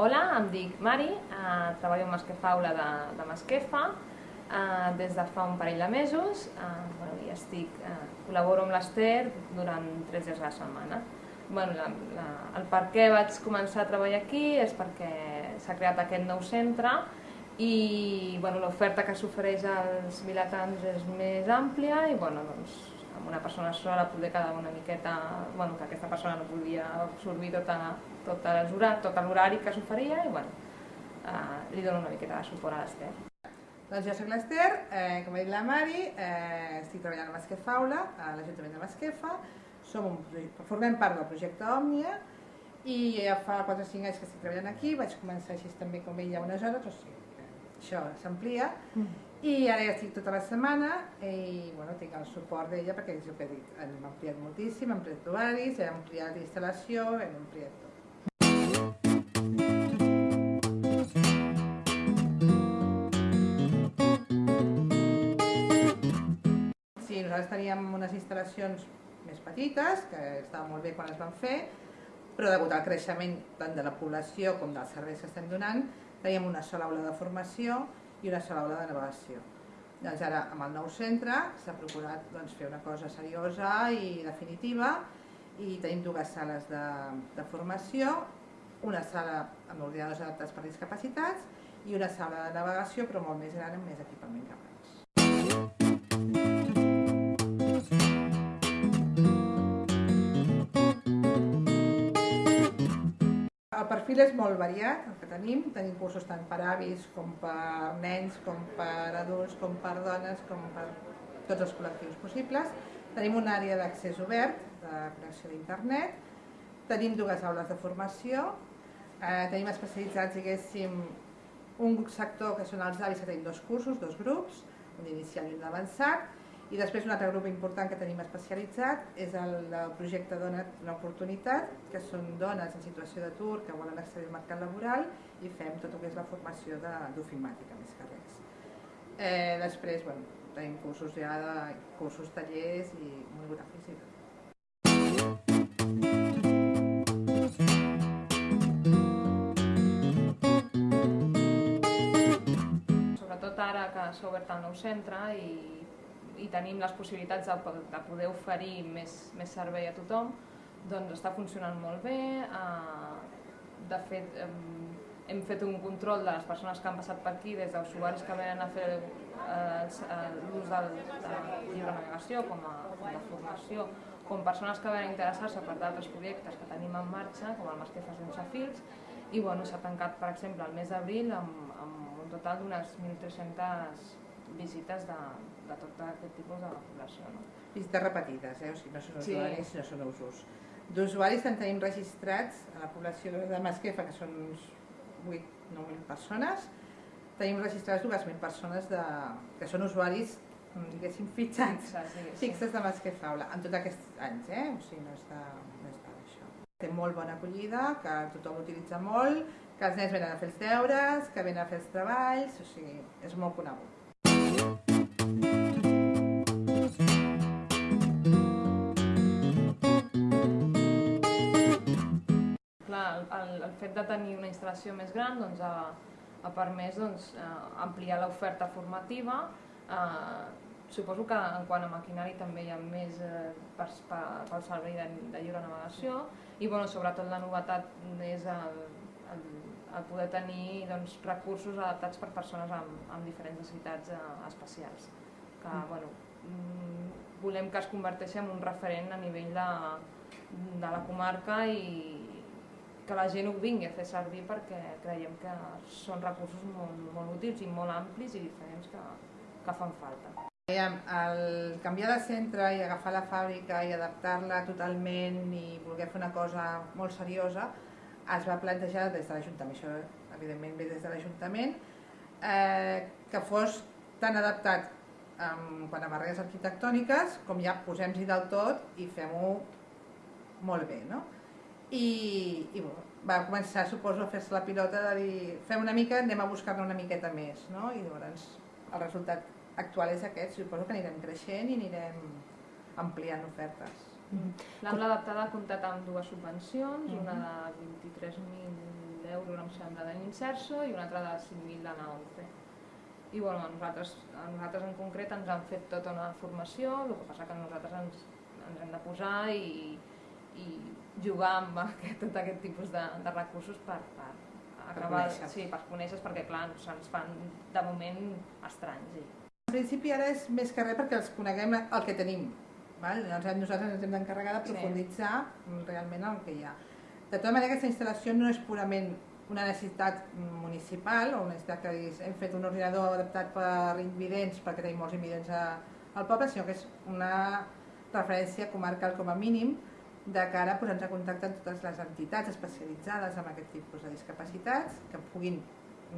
Hola, em dic Mari, eh, treballo en Masquefa Aula de, de Masquefa eh, des de fa un parell de mesos eh, bueno, i estic, eh, col·laboro amb l'Ester durant tres dies a la setmana. Bueno, la, la, el per què vaig començar a treballar aquí és perquè s'ha creat aquest nou centre i bueno, l'oferta que s'ofereix als vilatans és més àmplia i bueno, doncs, amb una persona sola poder quedar una miqueta, bueno, que aquesta persona no podia absorbir tota, tota tot l'horari que s'oferia i bueno, eh, li dono una miqueta de suport a l'Ester. Doncs jo soc l'Ester, eh, com ha dit la Mari, eh, estic treballant a Masquefa Aula, a l'Ajuntament de Masquefa, som un, formem part del projecte Òmnia i ja fa 4 o 5 anys que estic treballant aquí, vaig començar així també com ella unes hores, o sigui, això s'amplia, mm. i ara ja estic tota la setmana i bueno, tinc el suport d'ella perquè és el que he dit, hem ampliat moltíssim, hem ampliat horaris, hem ampliat instal·lació, hem ampliat tot. nosaltres teníem unes instal·lacions més petites, que estaven molt bé quan es van fer, però degut al creixement tant de la població com dels serveis que estem donant, teníem una sola aula de formació i una sola aula de navegació. Doncs ara, amb el nou centre, s'ha procurat doncs, fer una cosa seriosa i definitiva i tenim dues sales de, de formació, una sala amb ordinadors adaptats per discapacitats i una sala de navegació però molt més gran amb més equipament que abans. El perfil és molt variat, el que tenim. Tenim cursos tant per avis com per nens, com per adults, com per dones, com per tots els col·lectius possibles. Tenim una àrea d'accés obert, de connexió d'internet. Tenim dues aules de formació. Eh, tenim especialitzats, diguéssim, un sector que són els avis, que tenim dos cursos, dos grups, un inicial i un avançat i després un altre grup important que tenim especialitzat és el, el projecte Dona una oportunitat, que són dones en situació d'atur que volen accedir al mercat laboral i fem tot el que és la formació d'ofimàtica més que res. Eh, després bueno, tenim cursos ja de cursos, tallers i monogràfics i tot. Sobretot ara que s'ha obert el nou centre i i tenim les possibilitats de, de poder oferir més, més servei a tothom, doncs està funcionant molt bé. Eh, de fet, hem fet un control de les persones que han passat per aquí, des d'usuaris que venen a fer l'ús del, de llibre navegació com a, de formació, com persones que venen a interessar-se per d'altres projectes que tenim en marxa, com el Masquefa sense fils, i bueno, s'ha tancat, per exemple, el mes d'abril amb, amb un total d'unes 1.300 visites de, de tot aquest tipus de població. No? Visites repetides, eh? o sigui, no són usuaris, sí. no són usos. D'usuaris en tenim registrats a la població de Masquefa, que són uns 8-9.000 persones, tenim registrades 2.000 persones de, que són usuaris diguéssim, fitxats, fixes, fixes de Masquefa Aula, en tots aquests anys, eh? o sigui, no està, no està això. Té molt bona acollida, que tothom l'utilitza molt, que els nens venen a fer els deures, que venen a fer els treballs, o sigui, és molt conegut. El, fet de tenir una instal·lació més gran doncs, ha, ha permès doncs, eh, ampliar l'oferta formativa. Eh, suposo que en quant a maquinari també hi ha més eh, per, per, pel servei de, de lliure navegació i bueno, sobretot la novetat és el, el, el poder tenir doncs, recursos adaptats per persones amb, amb diferents necessitats eh, especials. Que, mm. bueno, mm, volem que es converteixi en un referent a nivell de, de la comarca i, que la gent ho vingui a fer servir perquè creiem que són recursos molt, molt útils i molt amplis i diferents que, que fan falta. El canviar de centre i agafar la fàbrica i adaptar-la totalment i voler fer una cosa molt seriosa es va plantejar des de l'Ajuntament, això evidentment ve des de l'Ajuntament, eh, que fos tan adaptat en quant a barreres arquitectòniques com ja posem-hi del tot i fem-ho molt bé. No? I, i bueno, va començar, suposo, a fer-se la pilota de dir fem una mica, anem a buscar-ne una miqueta més, no? I llavors el resultat actual és aquest, suposo que anirem creixent i anirem ampliant ofertes. Mm. L'aula adaptada ha comptat amb dues subvencions, mm -hmm. una de 23.000 euros em sembla de l'Inserso i una altra de 5.000 de 11. I bueno, a nosaltres, a nosaltres en concret ens han fet tota una formació, el que passa que nosaltres ens, ens hem de posar i, i jugar amb aquest, tot aquest tipus de, de recursos per, per acabar, conèixer. sí, per conèixer perquè clar, se'ns fan de moment estranys. Sí. En principi ara és més que res perquè els coneguem el que tenim. Val? Nosaltres ens hem d'encarregar de Sí. profunditzar realment el que hi ha. De tota manera, aquesta instal·lació no és purament una necessitat municipal o una necessitat que diguis, hem fet un ordinador adaptat per invidents perquè tenim molts invidents a, al poble, sinó que és una referència comarcal com a mínim de cara a posar-nos en contacte amb totes les entitats especialitzades en aquest tipus de discapacitats que puguin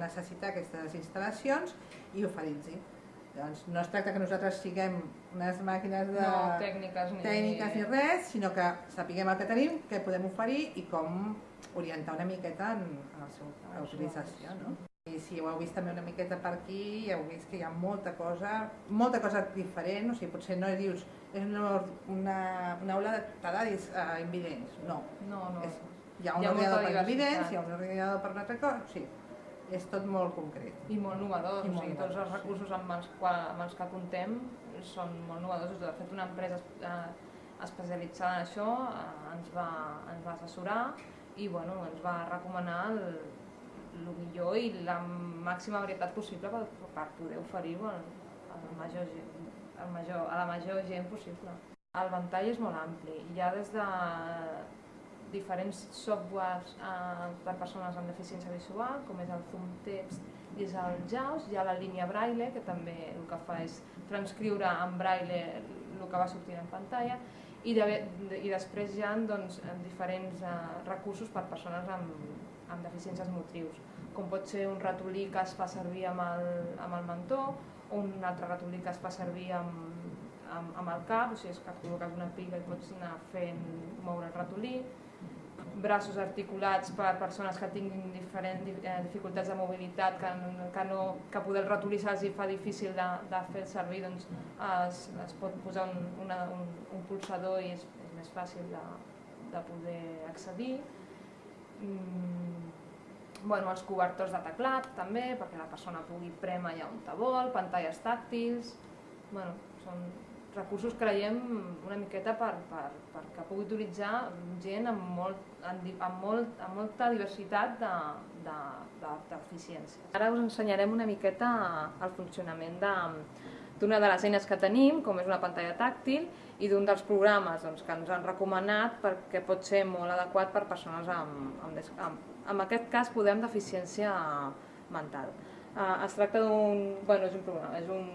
necessitar aquestes instal·lacions i oferir-los. Doncs no es tracta que nosaltres siguem unes màquines de No tècniques ni... tècniques ni res, sinó que sapiguem el que tenim, què podem oferir i com orientar una miqueta en, en la seva utilització. No? I si ho heu vist també una miqueta per aquí, ja heu vist que hi ha molta cosa, molta cosa diferent, o sigui, potser no dius, és una, una, una aula de tadadis uh, invidents, no. No, no. És, hi ha un Hi ha molta ordinador per invidents, hi ha un ordinador per una altra cosa, sí, és tot molt concret. I molt novedós, I o sigui, tots els sí. recursos amb els, qual, amb els que contem són molt novedosos. De fet, una empresa eh, especialitzada en això eh, ens, va, ens va assessorar i bueno, ens va recomanar el, el millor i la màxima varietat possible per, per poder oferir-ho al, al major, gent- al major, a la major gent possible. El ventall és molt ampli. Hi ha des de diferents softwares eh, per persones amb deficiència visual, com és el Zoom Text i és el JAWS. Hi ha la línia Braille, que també el que fa és transcriure en Braille el que va sortint en pantalla, i, de, i després hi ha doncs, diferents eh, recursos per persones amb, amb deficiències motrius, com pot ser un ratolí que es fa servir amb el, amb el mentó, o un altre ratolí que es fa servir amb, amb, amb el cap, o sigui, és que col·loques una pica i pots anar fent moure el ratolí, braços articulats per persones que tinguin diferent, eh, dificultats de mobilitat, que, que, no, que poder el ratolí se'ls fa difícil de, de fer servir, doncs es, es pot posar un, una, un, un pulsador i és, és més fàcil de, de poder accedir. Mm, bueno, els cobertors de teclat també, perquè la persona pugui prémer allà on te vol, pantalles tàctils, bueno, són recursos creiem una miqueta per, per, perquè pugui utilitzar gent amb, molt, amb, molt, amb molta diversitat de, de, de. Ara us ensenyarem una miqueta el funcionament de, d'una de les eines que tenim, com és una pantalla tàctil, i d'un dels programes doncs, que ens han recomanat perquè pot ser molt adequat per persones amb, amb, amb, en aquest cas podem deficiència mental. Uh, es tracta d'un... Bueno, és, un programa, és, un,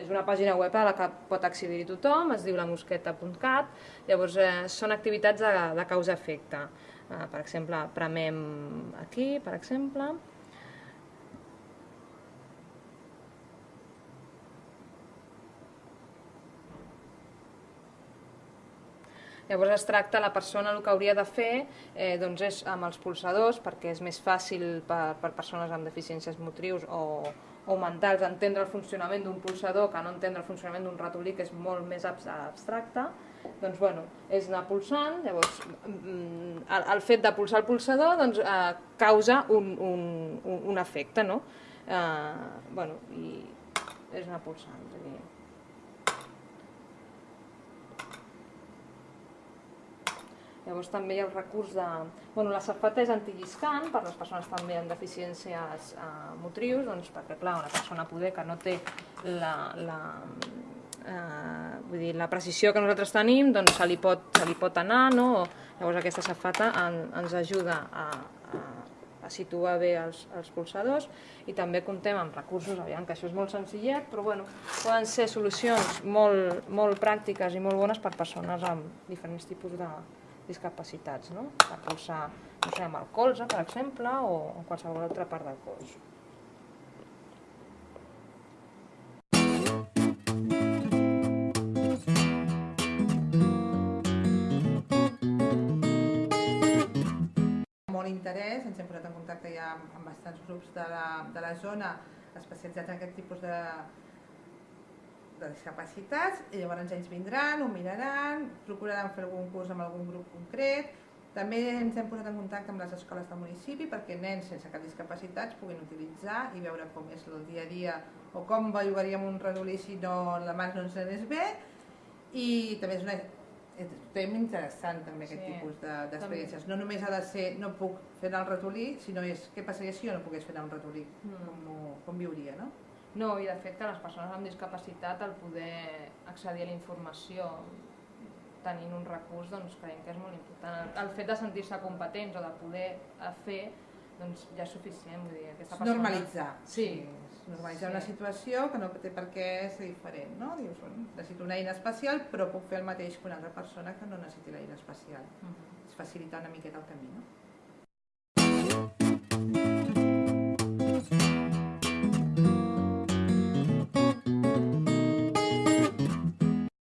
és una pàgina web a la que pot accedir tothom, es diu lamosqueta.cat, llavors eh, són activitats de, de causa-efecte. Uh, per exemple, premem aquí, per exemple, Llavors es tracta, la persona el que hauria de fer eh, doncs és amb els pulsadors, perquè és més fàcil per, per persones amb deficiències motrius o, o mentals entendre el funcionament d'un pulsador que no entendre el funcionament d'un ratolí, que és molt més abs- abstracte, doncs bueno, és anar pulsant, llavors mm, el, el fet de pulsar el pulsador doncs, eh, causa un, un, un efecte, no? Eh, bueno, i és anar pulsant, és a dir, Llavors també hi ha el recurs de... Bueno, la safata és antilliscant per les persones també amb deficiències eh, motrius, doncs perquè clar, una persona poder que no té la, la, eh, vull dir, la precisió que nosaltres tenim, doncs se li pot, se li pot anar, no? Llavors aquesta safata en, ens ajuda a, a, a situar bé els, els pulsadors i també comptem amb recursos, aviam que això és molt senzillet, però bueno, poden ser solucions molt, molt pràctiques i molt bones per persones amb diferents tipus de, discapacitats, no? per pulsar no sé, amb el colze, per exemple, o en qualsevol altra part del cos. molt interès, ens hem posat en contacte ja amb, amb bastants grups de la, de la zona especialitzats en aquest tipus de, de discapacitats i llavors ells vindran, ho miraran, procuraran fer algun curs amb algun grup concret També ens hem posat en contacte amb les escoles del municipi perquè nens sense cap discapacitats puguin utilitzar i veure com és el dia a dia o com bellugaríem un redolí si no la mà no ens anés bé i també és una tema interessant també aquest Sí, tipus de- d'experiències. No només ha de ser no puc fer anar el ratolí, sinó és què passaria si jo no pogués fer anar un ratolí, Mm. com, ho- com viuria, no? No, i d'afecta a les persones amb discapacitat el poder accedir a la informació tenint un recurs doncs, creiem que és molt important. El fet de sentir-se competents o de poder eh, fer doncs, ja és suficient. Vull dir, persona... Normalitzar. Sí. sí. Normalitzar sí. una situació que no té per què ser diferent. No? Dius, bueno, necessito una eina especial però puc fer el mateix que una altra persona que no necessiti l'eina especial. Uh -huh. És facilitar una miqueta el camí. No?